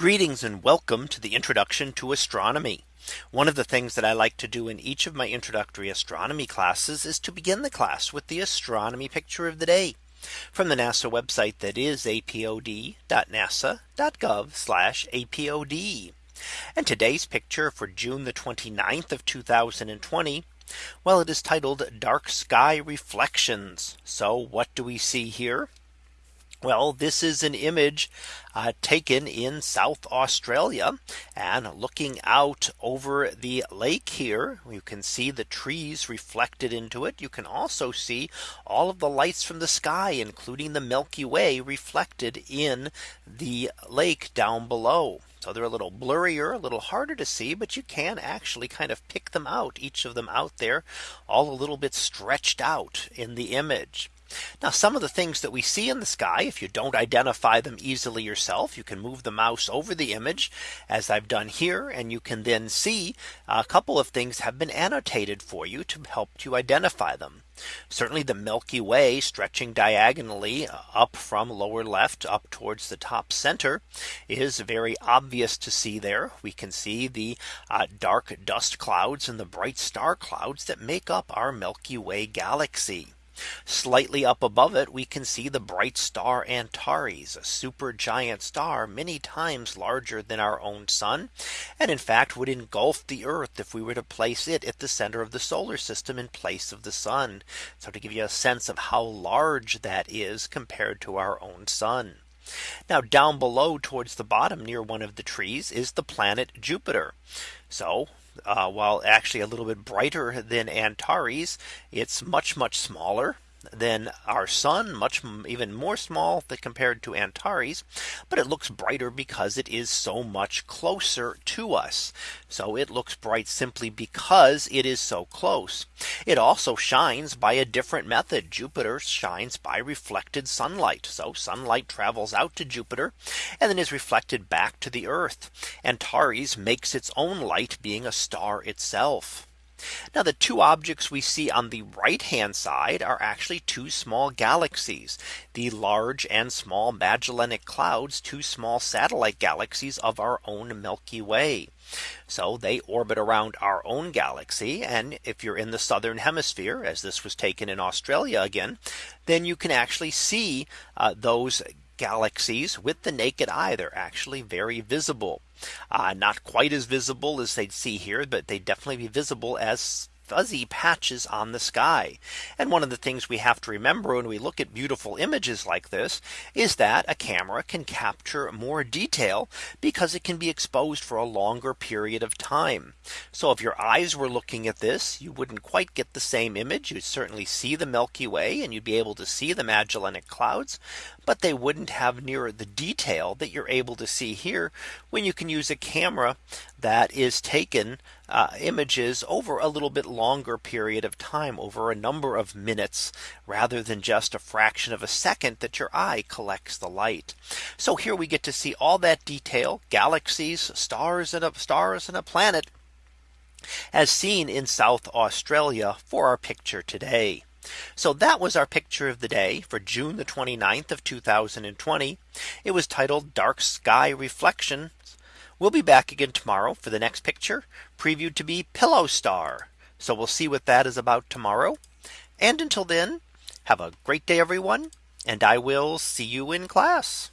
Greetings and welcome to the introduction to astronomy. One of the things that I like to do in each of my introductory astronomy classes is to begin the class with the astronomy picture of the day from the NASA website that is apod.nasa.gov apod. And today's picture for June the 29th of 2020. Well, it is titled dark sky reflections. So what do we see here? Well, this is an image uh, taken in South Australia and looking out over the lake here you can see the trees reflected into it. You can also see all of the lights from the sky including the Milky Way reflected in the lake down below. So they're a little blurrier, a little harder to see, but you can actually kind of pick them out each of them out there all a little bit stretched out in the image. Now some of the things that we see in the sky, if you don't identify them easily yourself, you can move the mouse over the image as I've done here. And you can then see a couple of things have been annotated for you to help you identify them. Certainly the Milky Way stretching diagonally up from lower left up towards the top center is very obvious to see there. We can see the uh, dark dust clouds and the bright star clouds that make up our Milky Way galaxy. Slightly up above it, we can see the bright star Antares, a super giant star many times larger than our own sun, and in fact would engulf the Earth if we were to place it at the center of the solar system in place of the sun. So to give you a sense of how large that is compared to our own sun. Now down below towards the bottom near one of the trees is the planet Jupiter. So uh, while actually a little bit brighter than Antares, it's much, much smaller than our sun much even more small than compared to Antares. But it looks brighter because it is so much closer to us. So it looks bright simply because it is so close. It also shines by a different method. Jupiter shines by reflected sunlight. So sunlight travels out to Jupiter and then is reflected back to the Earth. Antares makes its own light being a star itself. Now the two objects we see on the right hand side are actually two small galaxies, the large and small Magellanic clouds, two small satellite galaxies of our own Milky Way. So they orbit around our own galaxy. And if you're in the southern hemisphere, as this was taken in Australia again, then you can actually see uh, those galaxies with the naked eye. They're actually very visible. Uh, not quite as visible as they'd see here, but they'd definitely be visible as fuzzy patches on the sky. And one of the things we have to remember when we look at beautiful images like this is that a camera can capture more detail because it can be exposed for a longer period of time. So if your eyes were looking at this, you wouldn't quite get the same image. You'd certainly see the Milky Way and you'd be able to see the Magellanic clouds, but they wouldn't have near the detail that you're able to see here when you can use a camera that is taken uh, images over a little bit longer period of time over a number of minutes rather than just a fraction of a second that your eye collects the light. So here we get to see all that detail galaxies, stars and a stars and a planet as seen in South Australia for our picture today. So that was our picture of the day for June the 29th of 2020. It was titled dark sky Reflections. We'll be back again tomorrow for the next picture previewed to be pillow star. So we'll see what that is about tomorrow. And until then, have a great day, everyone. And I will see you in class.